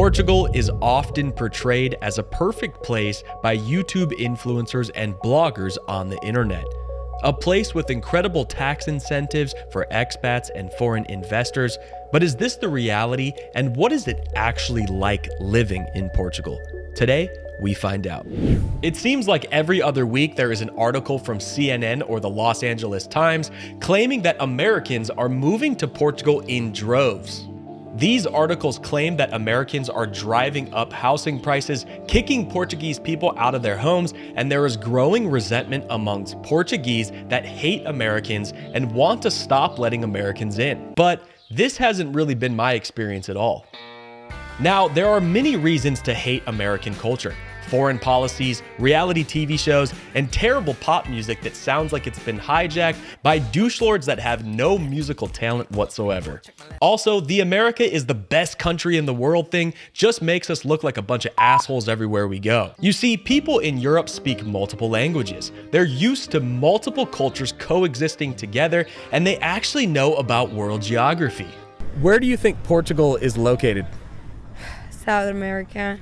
Portugal is often portrayed as a perfect place by YouTube influencers and bloggers on the internet. A place with incredible tax incentives for expats and foreign investors. But is this the reality? And what is it actually like living in Portugal? Today, we find out. It seems like every other week there is an article from CNN or the Los Angeles Times claiming that Americans are moving to Portugal in droves. These articles claim that Americans are driving up housing prices, kicking Portuguese people out of their homes, and there is growing resentment amongst Portuguese that hate Americans and want to stop letting Americans in. But this hasn't really been my experience at all. Now, there are many reasons to hate American culture foreign policies, reality TV shows, and terrible pop music that sounds like it's been hijacked by douche lords that have no musical talent whatsoever. Also, the America is the best country in the world thing just makes us look like a bunch of assholes everywhere we go. You see, people in Europe speak multiple languages. They're used to multiple cultures coexisting together, and they actually know about world geography. Where do you think Portugal is located? South America.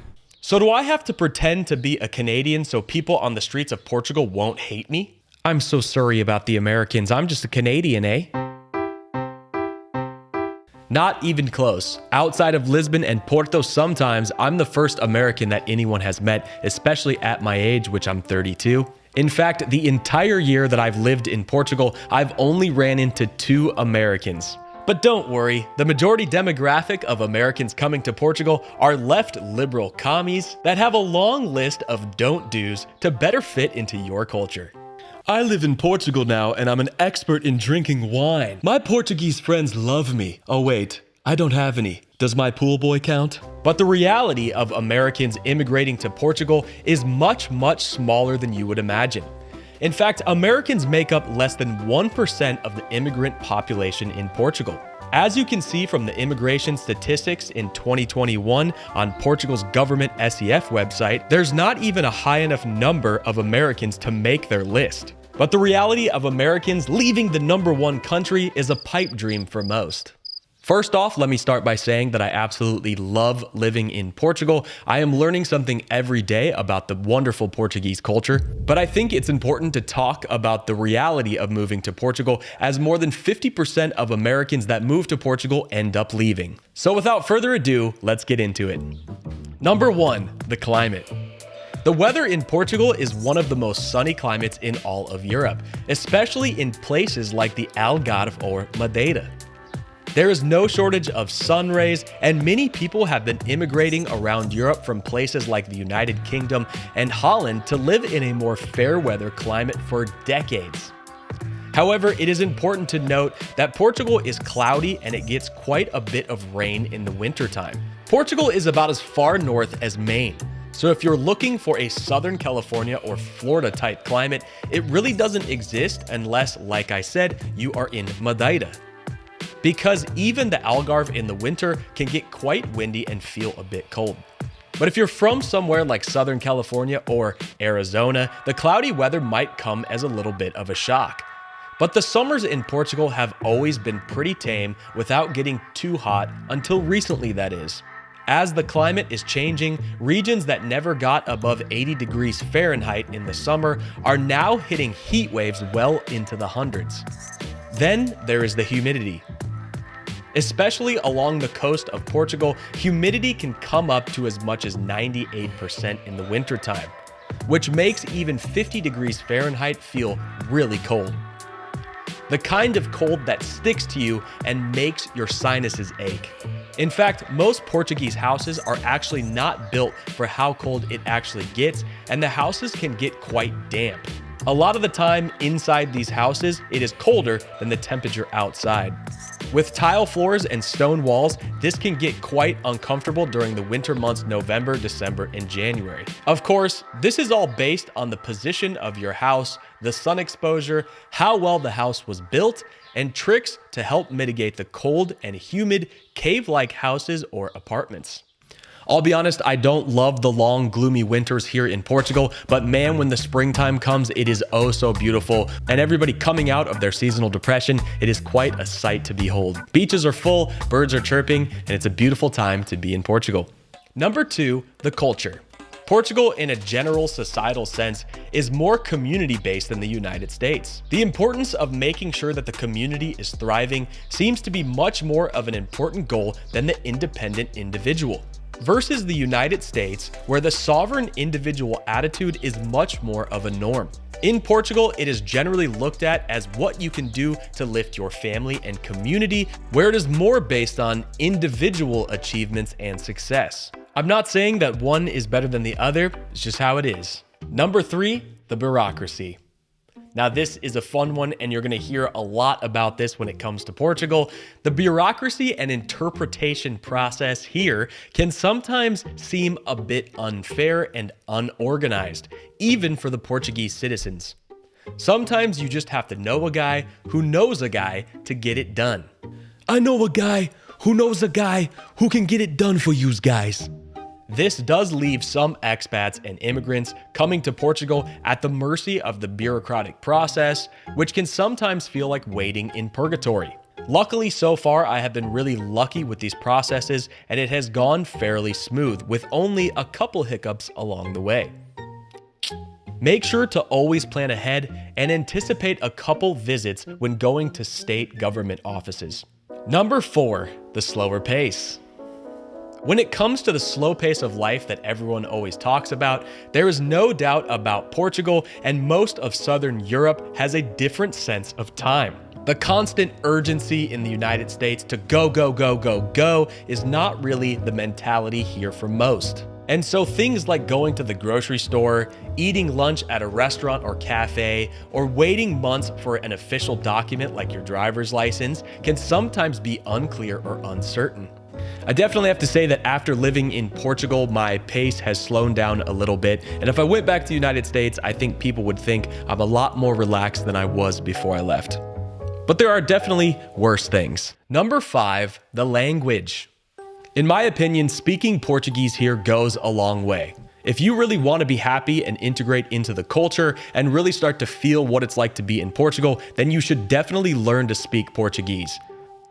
So do I have to pretend to be a Canadian so people on the streets of Portugal won't hate me? I'm so sorry about the Americans. I'm just a Canadian, eh? Not even close. Outside of Lisbon and Porto, sometimes I'm the first American that anyone has met, especially at my age, which I'm 32. In fact, the entire year that I've lived in Portugal, I've only ran into two Americans. But don't worry, the majority demographic of Americans coming to Portugal are left liberal commies that have a long list of don't do's to better fit into your culture. I live in Portugal now and I'm an expert in drinking wine. My Portuguese friends love me. Oh wait, I don't have any. Does my pool boy count? But the reality of Americans immigrating to Portugal is much, much smaller than you would imagine. In fact, Americans make up less than 1% of the immigrant population in Portugal. As you can see from the immigration statistics in 2021 on Portugal's government SEF website, there's not even a high enough number of Americans to make their list. But the reality of Americans leaving the number one country is a pipe dream for most. First off, let me start by saying that I absolutely love living in Portugal. I am learning something every day about the wonderful Portuguese culture, but I think it's important to talk about the reality of moving to Portugal as more than 50% of Americans that move to Portugal end up leaving. So without further ado, let's get into it. Number one, the climate. The weather in Portugal is one of the most sunny climates in all of Europe, especially in places like the Algarve or Madeira. There is no shortage of sun rays, and many people have been immigrating around Europe from places like the United Kingdom and Holland to live in a more fair weather climate for decades. However, it is important to note that Portugal is cloudy and it gets quite a bit of rain in the wintertime. Portugal is about as far north as Maine, so if you're looking for a Southern California or Florida type climate, it really doesn't exist unless, like I said, you are in Madeira because even the Algarve in the winter can get quite windy and feel a bit cold. But if you're from somewhere like Southern California or Arizona, the cloudy weather might come as a little bit of a shock. But the summers in Portugal have always been pretty tame without getting too hot, until recently that is. As the climate is changing, regions that never got above 80 degrees Fahrenheit in the summer are now hitting heat waves well into the hundreds. Then there is the humidity. Especially along the coast of Portugal, humidity can come up to as much as 98% in the wintertime, which makes even 50 degrees Fahrenheit feel really cold. The kind of cold that sticks to you and makes your sinuses ache. In fact, most Portuguese houses are actually not built for how cold it actually gets, and the houses can get quite damp. A lot of the time inside these houses, it is colder than the temperature outside. With tile floors and stone walls, this can get quite uncomfortable during the winter months November, December, and January. Of course, this is all based on the position of your house, the sun exposure, how well the house was built, and tricks to help mitigate the cold and humid cave-like houses or apartments. I'll be honest, I don't love the long, gloomy winters here in Portugal, but man, when the springtime comes, it is oh so beautiful. And everybody coming out of their seasonal depression, it is quite a sight to behold. Beaches are full, birds are chirping, and it's a beautiful time to be in Portugal. Number two, the culture. Portugal, in a general societal sense, is more community based than the United States. The importance of making sure that the community is thriving seems to be much more of an important goal than the independent individual. Versus the United States, where the sovereign individual attitude is much more of a norm. In Portugal, it is generally looked at as what you can do to lift your family and community, where it is more based on individual achievements and success. I'm not saying that one is better than the other, it's just how it is. Number three, the bureaucracy. Now, this is a fun one, and you're going to hear a lot about this when it comes to Portugal. The bureaucracy and interpretation process here can sometimes seem a bit unfair and unorganized, even for the Portuguese citizens. Sometimes you just have to know a guy who knows a guy to get it done. I know a guy who knows a guy who can get it done for you guys. This does leave some expats and immigrants coming to Portugal at the mercy of the bureaucratic process, which can sometimes feel like waiting in purgatory. Luckily, so far, I have been really lucky with these processes and it has gone fairly smooth with only a couple hiccups along the way. Make sure to always plan ahead and anticipate a couple visits when going to state government offices. Number four, the slower pace. When it comes to the slow pace of life that everyone always talks about, there is no doubt about Portugal and most of Southern Europe has a different sense of time. The constant urgency in the United States to go, go, go, go, go is not really the mentality here for most. And so things like going to the grocery store, eating lunch at a restaurant or cafe, or waiting months for an official document like your driver's license can sometimes be unclear or uncertain. I definitely have to say that after living in Portugal, my pace has slowed down a little bit. And if I went back to the United States, I think people would think I'm a lot more relaxed than I was before I left. But there are definitely worse things. Number five, the language. In my opinion, speaking Portuguese here goes a long way. If you really want to be happy and integrate into the culture and really start to feel what it's like to be in Portugal, then you should definitely learn to speak Portuguese.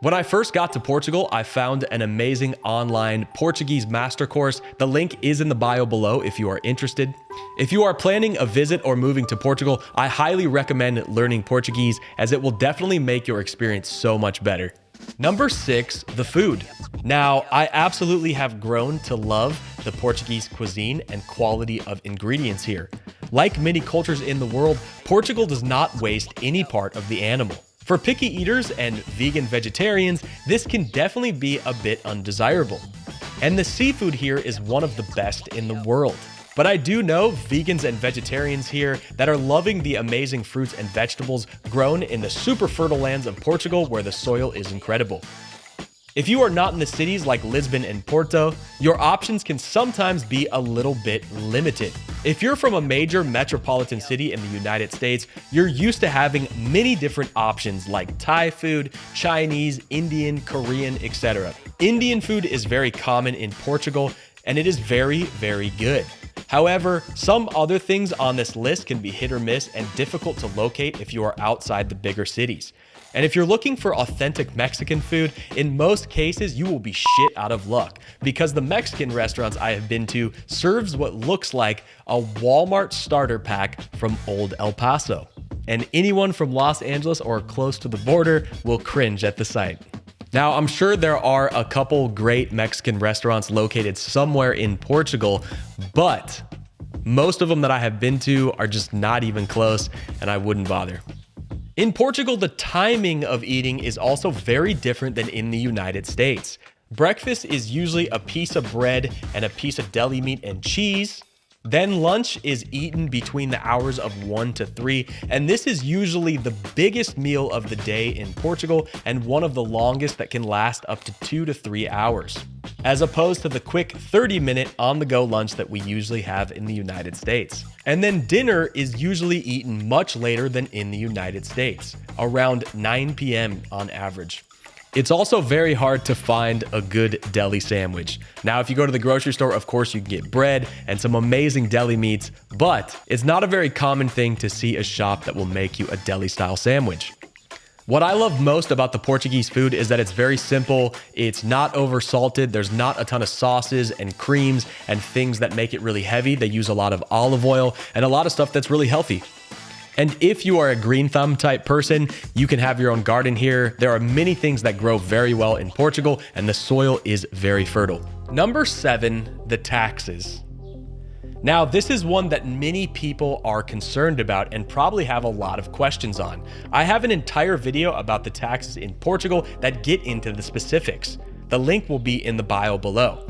When I first got to Portugal, I found an amazing online Portuguese master course. The link is in the bio below if you are interested. If you are planning a visit or moving to Portugal, I highly recommend learning Portuguese as it will definitely make your experience so much better. Number six, the food. Now, I absolutely have grown to love the Portuguese cuisine and quality of ingredients here. Like many cultures in the world, Portugal does not waste any part of the animal. For picky eaters and vegan vegetarians, this can definitely be a bit undesirable. And the seafood here is one of the best in the world. But I do know vegans and vegetarians here that are loving the amazing fruits and vegetables grown in the super fertile lands of Portugal where the soil is incredible. If you are not in the cities like Lisbon and Porto, your options can sometimes be a little bit limited. If you're from a major metropolitan city in the United States, you're used to having many different options like Thai food, Chinese, Indian, Korean, etc. Indian food is very common in Portugal and it is very, very good. However, some other things on this list can be hit or miss and difficult to locate if you are outside the bigger cities. And if you're looking for authentic Mexican food, in most cases, you will be shit out of luck because the Mexican restaurants I have been to serves what looks like a Walmart starter pack from old El Paso. And anyone from Los Angeles or close to the border will cringe at the sight. Now, I'm sure there are a couple great Mexican restaurants located somewhere in Portugal, but most of them that I have been to are just not even close, and I wouldn't bother. In Portugal, the timing of eating is also very different than in the United States. Breakfast is usually a piece of bread and a piece of deli meat and cheese. Then lunch is eaten between the hours of 1 to 3, and this is usually the biggest meal of the day in Portugal and one of the longest that can last up to 2 to 3 hours, as opposed to the quick 30 minute on the go lunch that we usually have in the United States. And then dinner is usually eaten much later than in the United States, around 9 p.m. on average. It's also very hard to find a good deli sandwich. Now, if you go to the grocery store, of course, you can get bread and some amazing deli meats, but it's not a very common thing to see a shop that will make you a deli style sandwich. What I love most about the Portuguese food is that it's very simple. It's not over salted. There's not a ton of sauces and creams and things that make it really heavy. They use a lot of olive oil and a lot of stuff that's really healthy. And if you are a green thumb type person, you can have your own garden here. There are many things that grow very well in Portugal and the soil is very fertile. Number seven, the taxes. Now, this is one that many people are concerned about and probably have a lot of questions on. I have an entire video about the taxes in Portugal that get into the specifics. The link will be in the bio below.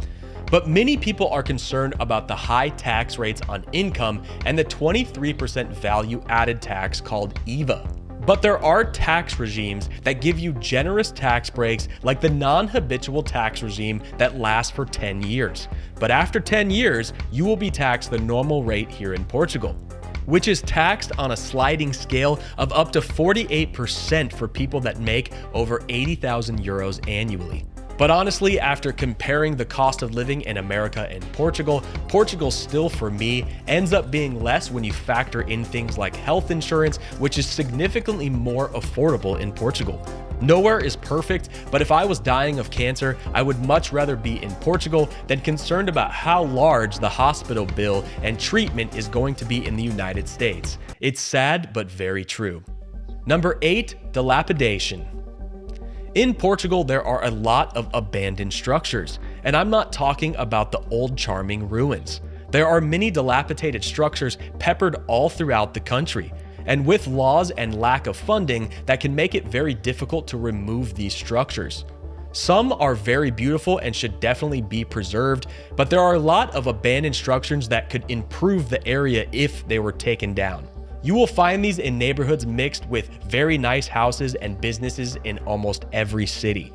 But many people are concerned about the high tax rates on income and the 23% value added tax called IVA. But there are tax regimes that give you generous tax breaks like the non-habitual tax regime that lasts for 10 years. But after 10 years, you will be taxed the normal rate here in Portugal which is taxed on a sliding scale of up to 48% for people that make over 80,000 euros annually. But honestly, after comparing the cost of living in America and Portugal, Portugal still for me ends up being less when you factor in things like health insurance, which is significantly more affordable in Portugal. Nowhere is perfect, but if I was dying of cancer, I would much rather be in Portugal than concerned about how large the hospital bill and treatment is going to be in the United States. It's sad, but very true. Number 8. Dilapidation in Portugal, there are a lot of abandoned structures, and I'm not talking about the old charming ruins. There are many dilapidated structures peppered all throughout the country, and with laws and lack of funding, that can make it very difficult to remove these structures. Some are very beautiful and should definitely be preserved, but there are a lot of abandoned structures that could improve the area if they were taken down. You will find these in neighborhoods mixed with very nice houses and businesses in almost every city.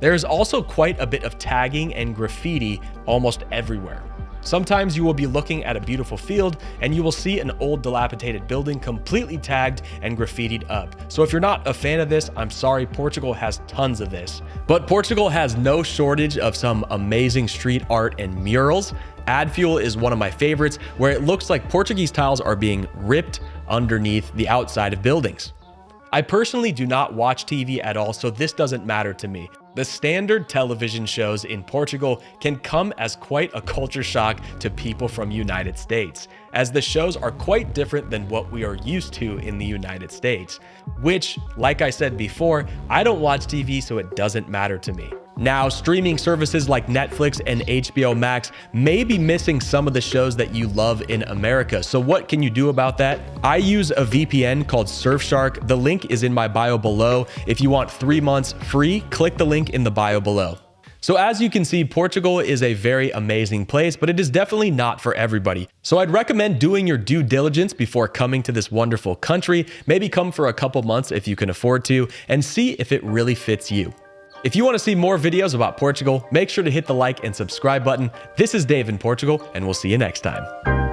There is also quite a bit of tagging and graffiti almost everywhere. Sometimes you will be looking at a beautiful field and you will see an old dilapidated building completely tagged and graffitied up. So if you're not a fan of this, I'm sorry, Portugal has tons of this. But Portugal has no shortage of some amazing street art and murals. Add Fuel is one of my favorites where it looks like Portuguese tiles are being ripped underneath the outside of buildings. I personally do not watch TV at all, so this doesn't matter to me. The standard television shows in Portugal can come as quite a culture shock to people from United States, as the shows are quite different than what we are used to in the United States, which, like I said before, I don't watch TV so it doesn't matter to me. Now, streaming services like Netflix and HBO Max may be missing some of the shows that you love in America. So what can you do about that? I use a VPN called Surfshark. The link is in my bio below. If you want three months free, click the link in the bio below. So as you can see, Portugal is a very amazing place, but it is definitely not for everybody. So I'd recommend doing your due diligence before coming to this wonderful country. Maybe come for a couple months if you can afford to, and see if it really fits you. If you want to see more videos about Portugal, make sure to hit the like and subscribe button. This is Dave in Portugal, and we'll see you next time.